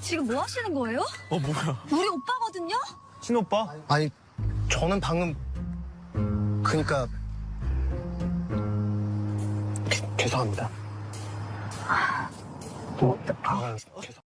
지금 뭐 하시는 거예요? 어 뭐야? 우리 오빠거든요? 친오빠? 아니 저는 방금 그니까 죄송합니다. 아. 뭐, 아, 죄송.